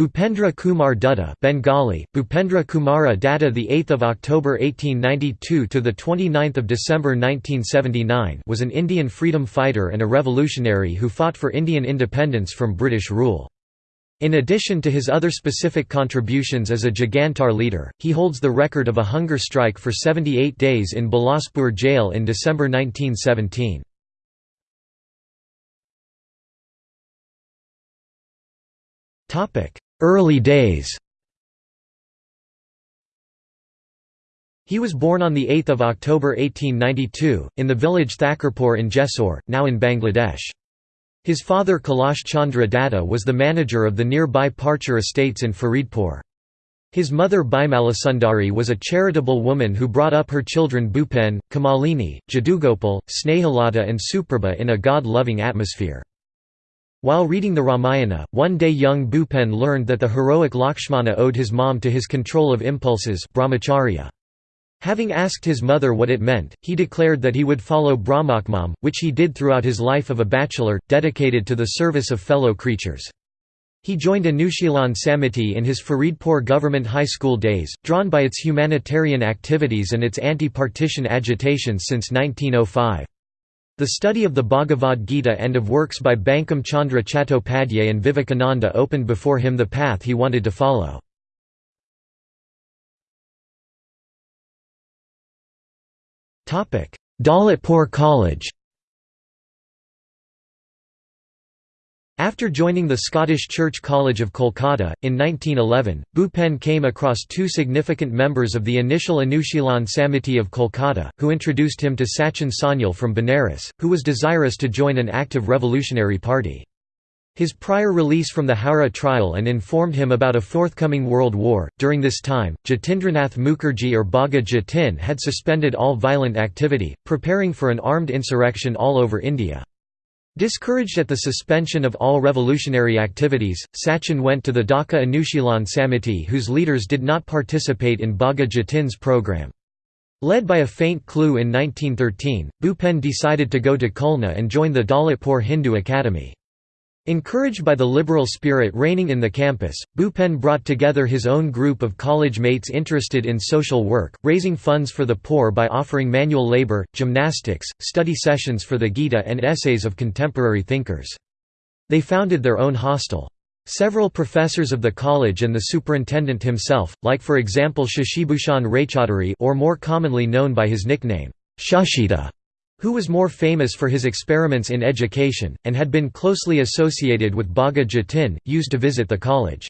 Bhupendra Kumar Datta Bengali, Bhupendra Kumara Datta the 8th of October 1892 to the 29th of December 1979 was an Indian freedom fighter and a revolutionary who fought for Indian independence from British rule. In addition to his other specific contributions as a Jugantar leader, he holds the record of a hunger strike for 78 days in Bilaspur jail in December 1917. Early days He was born on 8 October 1892, in the village Thakurpur in Jessore, now in Bangladesh. His father Kailash Chandra Datta was the manager of the nearby Parcher estates in Faridpur. His mother Bimalasundari was a charitable woman who brought up her children Bhupen, Kamalini, Jadugopal, Snehalata and Suprabha in a god-loving atmosphere. While reading the Ramayana, one day young Bhupen learned that the heroic Lakshmana owed his mom to his control of impulses brahmacharya. Having asked his mother what it meant, he declared that he would follow Brahmacharya, which he did throughout his life of a bachelor, dedicated to the service of fellow creatures. He joined Anushilan Samiti in his Faridpur government high school days, drawn by its humanitarian activities and its anti-partition agitations since 1905. The study of the Bhagavad Gita and of works by Bankim Chandra Chattopadhyay and Vivekananda opened before him the path he wanted to follow. Daulatpur College After joining the Scottish Church College of Kolkata, in 1911, Bhupen came across two significant members of the initial Anushilan Samiti of Kolkata, who introduced him to Sachin Sanyal from Benares, who was desirous to join an active revolutionary party. His prior release from the Howrah trial and informed him about a forthcoming world war. During this time, Jatindranath Mukherjee or Bagha Jatin had suspended all violent activity, preparing for an armed insurrection all over India. Discouraged at the suspension of all revolutionary activities, Sachin went to the Dhaka Anushilan Samiti whose leaders did not participate in Bagha Jatin's program. Led by a faint clue in 1913, Bhupen decided to go to Khulna and join the Daulatpur Hindu Academy. Encouraged by the liberal spirit reigning in the campus, Bhupen brought together his own group of college mates interested in social work, raising funds for the poor by offering manual labor, gymnastics, study sessions for the Gita and essays of contemporary thinkers. They founded their own hostel. Several professors of the college and the superintendent himself, like for example Shashibhushan Raychaudhuri or more commonly known by his nickname, Shashida, who was more famous for his experiments in education, and had been closely associated with Bagha Jatin, used to visit the college.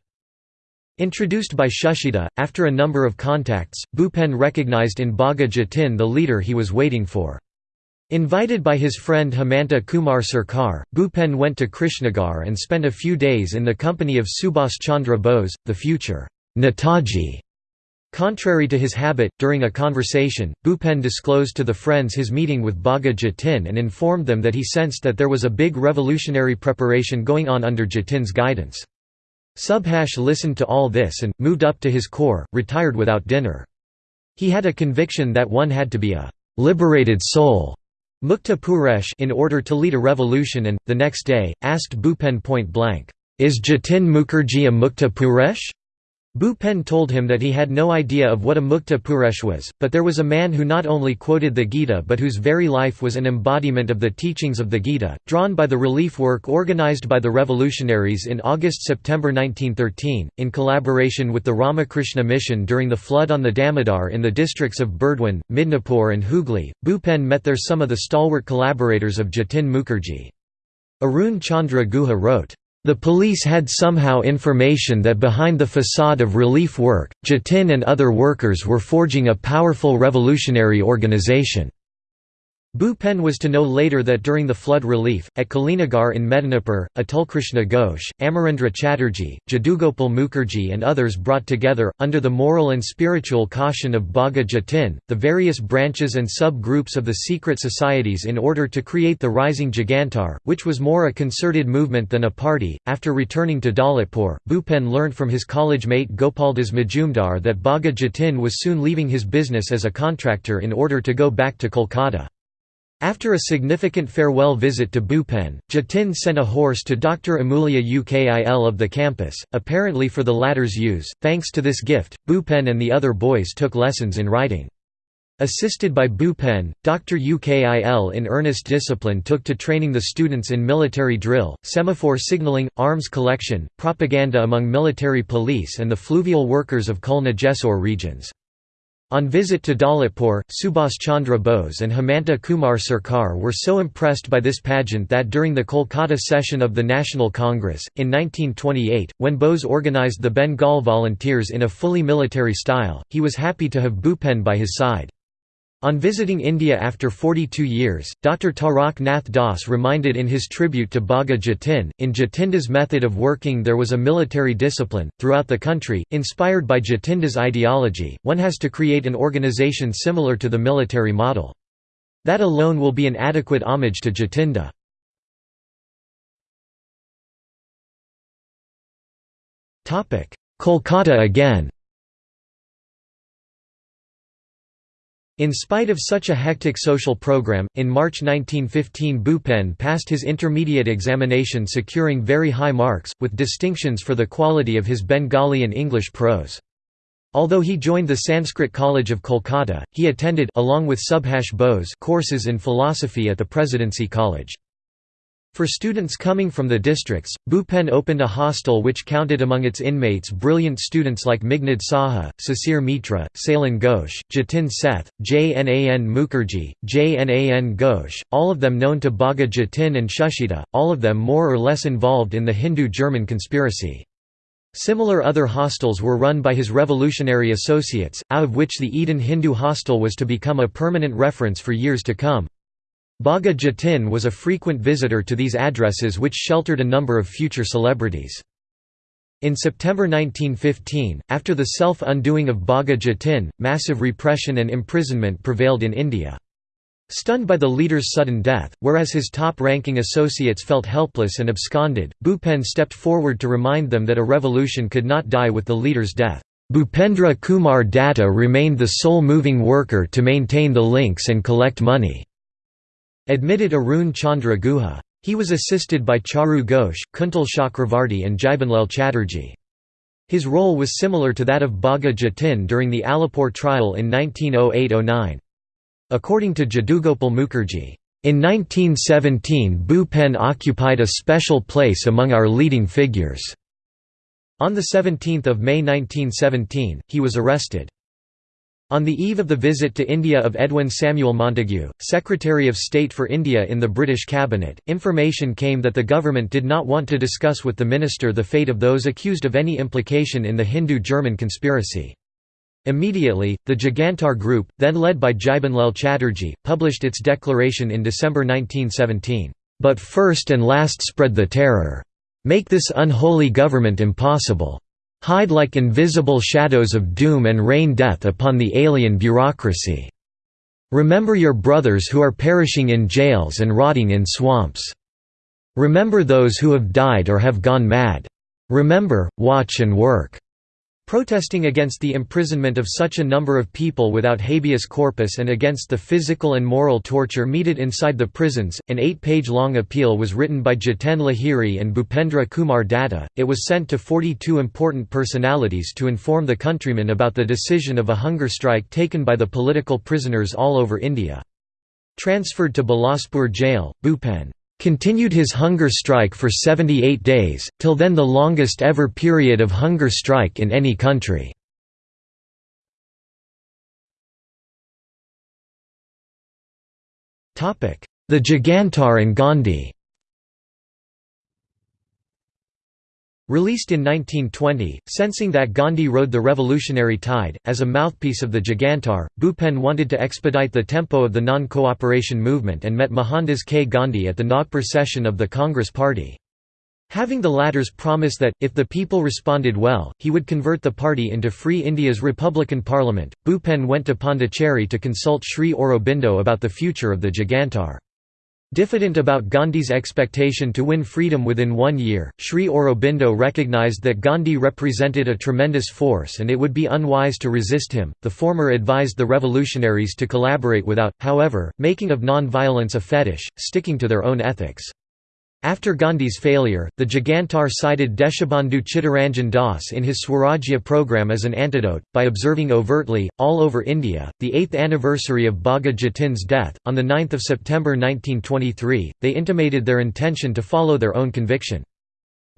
Introduced by Shashida, after a number of contacts, Bhupen recognized in Bagha Jatin the leader he was waiting for. Invited by his friend Hemanta Kumar Sarkar, Bhupen went to Krishnagar and spent a few days in the company of Subhas Chandra Bose, the future Netaji. Contrary to his habit, during a conversation, Bhupen disclosed to the friends his meeting with Bagha Jatin and informed them that he sensed that there was a big revolutionary preparation going on under Jatin's guidance. Subhash listened to all this and, moved up to his core, retired without dinner. He had a conviction that one had to be a «liberated soul» Mukta Purush in order to lead a revolution and, the next day, asked Bhupen point blank, "'Is Jatin Mukherjee a Mukta Purush?' Bhupen told him that he had no idea of what a Mukta Purush was, but there was a man who not only quoted the Gita but whose very life was an embodiment of the teachings of the Gita. Drawn by the relief work organized by the revolutionaries in August-September 1913, in collaboration with the Ramakrishna Mission during the flood on the Damodar in the districts of Burdwan, Midnapur and Hooghly, Bhupen met there some of the stalwart collaborators of Jatin Mukherjee. Arun Chandra Guha wrote, the police had somehow information that behind the facade of relief work, Jatin and other workers were forging a powerful revolutionary organization. Bhupen was to know later that during the flood relief, at Kalinagar in Medinipur, Atulkrishna Ghosh, Amarendra Chatterjee, Jadugopal Mukherjee and others brought together, under the moral and spiritual caution of Bagha Jatin, the various branches and sub-groups of the secret societies in order to create the rising Jugantar, which was more a concerted movement than a party. After returning to Daulatpur, Bhupen learned from his college mate Gopaldas Majumdar that Bagha Jatin was soon leaving his business as a contractor in order to go back to Kolkata. After a significant farewell visit to Bhupen, Jatin sent a horse to Dr. Amulya Ukil of the campus, apparently for the latter's use. Thanks to this gift, Bhupen and the other boys took lessons in writing. Assisted by Bhupen, Dr. Ukil in earnest discipline took to training the students in military drill, semaphore signaling, arms collection, propaganda among military police and the fluvial workers of Khulna Jessore regions. On visit to Daulatpur, Subhas Chandra Bose and Hemanta Kumar Sarkar were so impressed by this pageant that during the Kolkata session of the National Congress, in 1928, when Bose organised the Bengal Volunteers in a fully military style, he was happy to have Bhupen by his side. On visiting India after 42 years, Dr. Tarak Nath Das reminded in his tribute to Bagha Jatin, in Jatinda's method of working there was a military discipline. Throughout the country, inspired by Jatinda's ideology, one has to create an organisation similar to the military model. That alone will be an adequate homage to Jatinda. Kolkata again In spite of such a hectic social program, in March 1915 Bhupen passed his intermediate examination securing very high marks, with distinctions for the quality of his Bengali and English prose. Although he joined the Sanskrit College of Kolkata, he attended along with Subhash Bose courses in philosophy at the Presidency College. For students coming from the districts, Bhupen opened a hostel which counted among its inmates brilliant students like Meghnad Saha, Sisir Mitra, Sailen Ghosh, Jatin Seth, Jnan Mukherjee, Jnan Ghosh, all of them known to Bagha Jatin and Shashida, all of them more or less involved in the Hindu-German conspiracy. Similar other hostels were run by his revolutionary associates, out of which the Eden Hindu hostel was to become a permanent reference for years to come. Bagha Jatin was a frequent visitor to these addresses which sheltered a number of future celebrities. In September 1915, after the self-undoing of Bagha Jatin, massive repression and imprisonment prevailed in India. Stunned by the leader's sudden death, whereas his top-ranking associates felt helpless and absconded, Bhupen stepped forward to remind them that a revolution could not die with the leader's death. Bhupendra Kumar Datta remained the sole moving worker to maintain the links and collect money. Admitted Arun Chandra Guha. He was assisted by Charu Ghosh, Kuntal Chakravarti and Jibanlal Chatterjee. His role was similar to that of Bagha Jatin during the Alipore trial in 1908–09. According to Jadugopal Mukherjee, in 1917 Bhupen occupied a special place among our leading figures. On 17 May 1917, he was arrested. On the eve of the visit to India of Edwin Samuel Montagu, Secretary of State for India in the British cabinet, information came that the government did not want to discuss with the minister the fate of those accused of any implication in the Hindu-German conspiracy. Immediately, the Jugantar Group, then led by Jibanlal Chatterjee, published its declaration in December 1917, "...but first and last spread the terror. Make this unholy government impossible." Hide like invisible shadows of doom and rain death upon the alien bureaucracy. Remember your brothers who are perishing in jails and rotting in swamps. Remember those who have died or have gone mad. Remember, watch and work. Protesting against the imprisonment of such a number of people without habeas corpus and against the physical and moral torture meted inside the prisons, an eight-page-long appeal was written by Jiten Lahiri and Bhupendra Kumar Datta. It was sent to 42 important personalities to inform the countrymen about the decision of a hunger strike taken by the political prisoners all over India. Transferred to Bilaspur jail, Bhupen continued his hunger strike for 78 days, till then the longest ever period of hunger strike in any country. The Jugantar and Gandhi Released in 1920, sensing that Gandhi rode the revolutionary tide, as a mouthpiece of the Jugantar, Bhupen wanted to expedite the tempo of the non-cooperation movement and met Mohandas K. Gandhi at the Nagpur session of the Congress Party. Having the latter's promise that, if the people responded well, he would convert the party into Free India's Republican Parliament, Bhupen went to Pondicherry to consult Sri Aurobindo about the future of the Jugantar. Diffident about Gandhi's expectation to win freedom within one year, Sri Aurobindo recognized that Gandhi represented a tremendous force and it would be unwise to resist him. The former advised the revolutionaries to collaborate without, however, making of non-violence a fetish, sticking to their own ethics. After Gandhi's failure, the Jugantar cited Deshabandhu Chittaranjan Das in his Swarajya program as an antidote, by observing overtly, all over India, the 8th anniversary of Bagha Jatin's death. On 9 September 1923, they intimated their intention to follow their own conviction.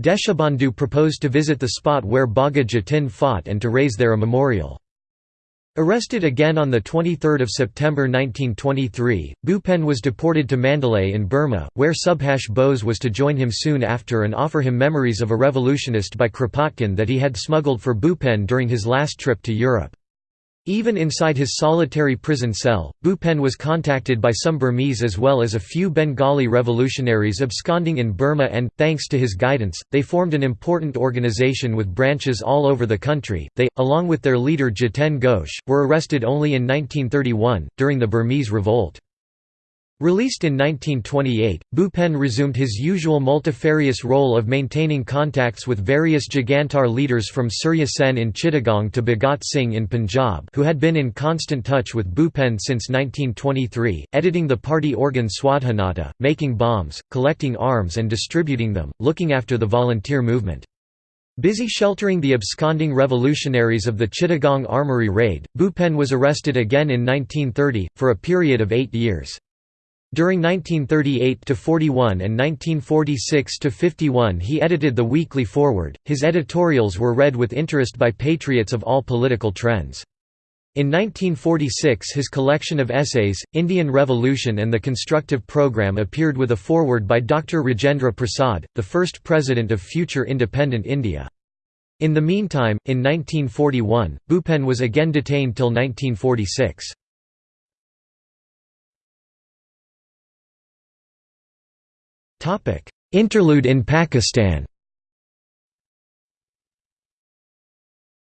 Deshabandhu proposed to visit the spot where Bagha Jatin fought and to raise there a memorial. Arrested again on 23 September 1923, Bhupen was deported to Mandalay in Burma, where Subhash Bose was to join him soon after and offer him memories of a revolutionist by Kropotkin that he had smuggled for Bhupen during his last trip to Europe. Even inside his solitary prison cell, Bhupen was contacted by some Burmese as well as a few Bengali revolutionaries absconding in Burma and, thanks to his guidance, they formed an important organization with branches all over the country. They, along with their leader Jiten Ghosh, were arrested only in 1931, during the Burmese Revolt. Released in 1928, Bhupen resumed his usual multifarious role of maintaining contacts with various Jugantar leaders from Surya Sen in Chittagong to Bhagat Singh in Punjab who had been in constant touch with Bhupen since 1923, editing the party organ Swadhinata, making bombs, collecting arms and distributing them, looking after the volunteer movement. Busy sheltering the absconding revolutionaries of the Chittagong Armoury raid, Bhupen was arrested again in 1930, for a period of eight years. During 1938–41 and 1946–51 he edited the Weekly Forward, his editorials were read with interest by patriots of all political trends. In 1946 his collection of essays, Indian Revolution and the Constructive Programme appeared with a foreword by Dr. Rajendra Prasad, the first president of future independent India. In the meantime, in 1941, Bhupen was again detained till 1946. Interlude in Pakistan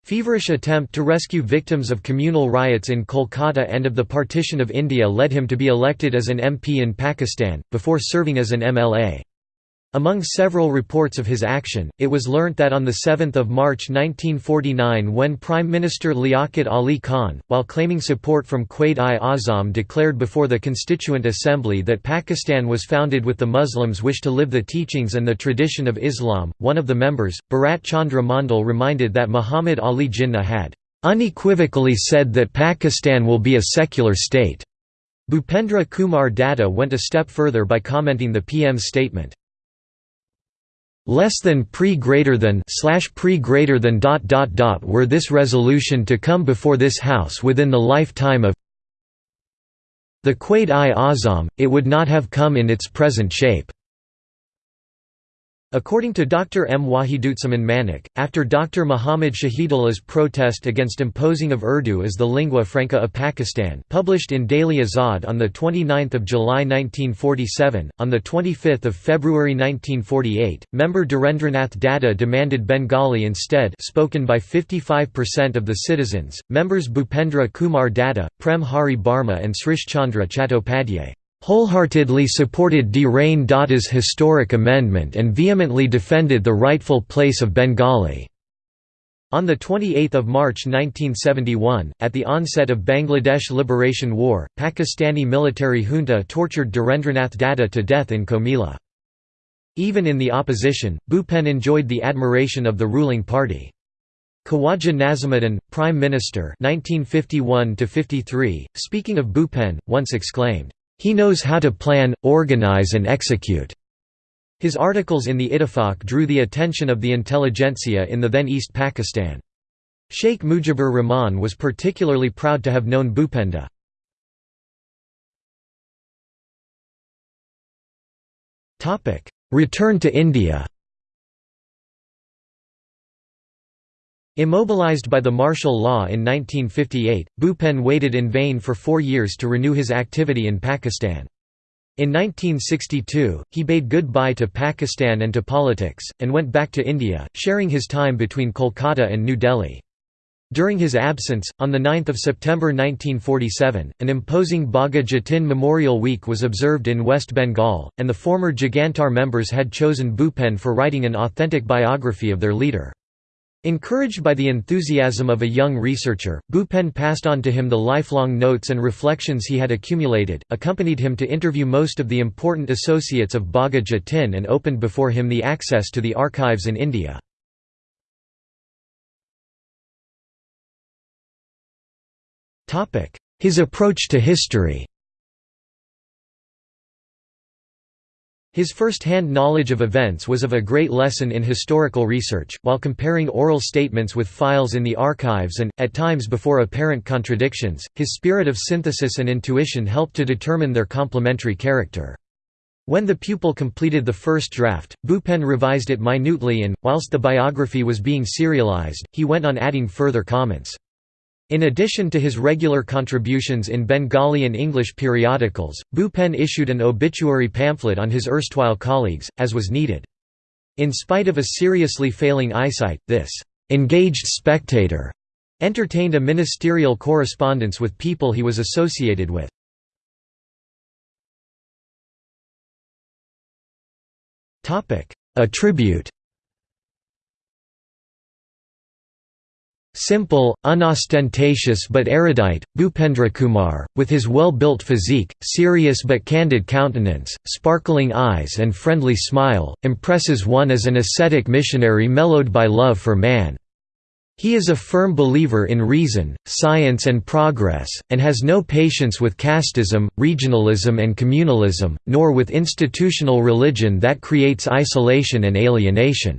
Feverish attempt to rescue victims of communal riots in Kolkata and of the partition of India led him to be elected as an MP in Pakistan, before serving as an MLA. Among several reports of his action, it was learnt that on 7 March 1949 when Prime Minister Liaquat Ali Khan, while claiming support from Quaid-i-Azam declared before the Constituent Assembly that Pakistan was founded with the Muslims wish to live the teachings and the tradition of Islam, one of the members, Bharat Chandra Mandal reminded that Muhammad Ali Jinnah had "...unequivocally said that Pakistan will be a secular state." Bhupendra Kumar Datta went a step further by commenting the PM's statement less than pre greater than slash pre greater than dot dot dot were this resolution to come before this house within the lifetime of the Quaid-i-Azam, it would not have come in its present shape. According to Dr. M. Wahidutzaman Manik, after Dr. Muhammad Shahidullah's protest against imposing of Urdu as the lingua franca of Pakistan published in Daily Azad on 29 July 1947, on 25 February 1948, member Dhirendranath Datta demanded Bengali instead spoken by 55% of the citizens, members Bhupendra Kumar Datta, Prem Hari Barma and Srish Chandra Chattopadhyay wholeheartedly supported Dhirendra Datta's historic amendment and vehemently defended the rightful place of Bengali. On 28 March 1971, at the onset of Bangladesh Liberation War, Pakistani military junta tortured Dhirendranath Datta to death in Comilla. Even in the opposition, Bhupen enjoyed the admiration of the ruling party. Khawaja Nazimuddin, Prime Minister 1951 speaking of Bhupen, once exclaimed, he knows how to plan, organize and execute. His articles in the Ittifaq drew the attention of the intelligentsia in the then East Pakistan. Sheikh Mujibur Rahman was particularly proud to have known Bhupenda. Return to India Immobilized by the martial law in 1958, Bhupen waited in vain for four years to renew his activity in Pakistan. In 1962, he bade goodbye to Pakistan and to politics, and went back to India, sharing his time between Kolkata and New Delhi. During his absence, on 9 September 1947, an imposing Bagha Jatin Memorial Week was observed in West Bengal, and the former Jugantar members had chosen Bhupen for writing an authentic biography of their leader. Encouraged by the enthusiasm of a young researcher, Bhupen passed on to him the lifelong notes and reflections he had accumulated, accompanied him to interview most of the important associates of Bagha Jatin and opened before him the access to the archives in India. His approach to history His first-hand knowledge of events was of a great lesson in historical research, while comparing oral statements with files in the archives and, at times before apparent contradictions, his spirit of synthesis and intuition helped to determine their complementary character. When the pupil completed the first draft, Bhupen revised it minutely and, whilst the biography was being serialized, he went on adding further comments. In addition to his regular contributions in Bengali and English periodicals, Bhupen issued an obituary pamphlet on his erstwhile colleagues, as was needed. In spite of a seriously failing eyesight, this «engaged spectator» entertained a ministerial correspondence with people he was associated with. A tribute Simple, unostentatious but erudite, Bhupendrakumar, with his well-built physique, serious but candid countenance, sparkling eyes and friendly smile, impresses one as an ascetic missionary mellowed by love for man. He is a firm believer in reason, science and progress, and has no patience with casteism, regionalism and communalism, nor with institutional religion that creates isolation and alienation.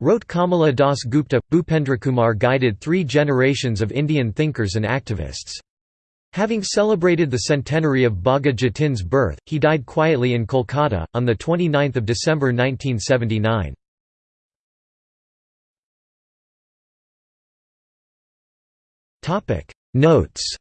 Wrote Kamala Das Gupta, Bhupendrakumar guided three generations of Indian thinkers and activists. Having celebrated the centenary of Bagha Jatin's birth, he died quietly in Kolkata, on 29 December 1979. Notes